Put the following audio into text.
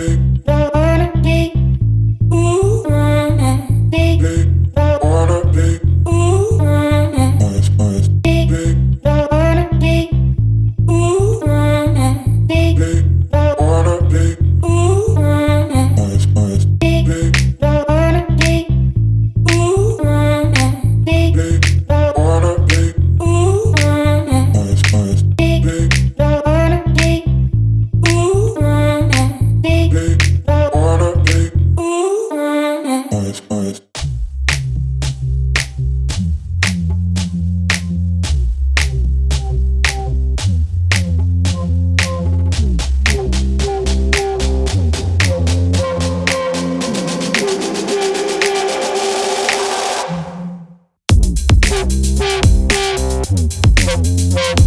baby Thank you.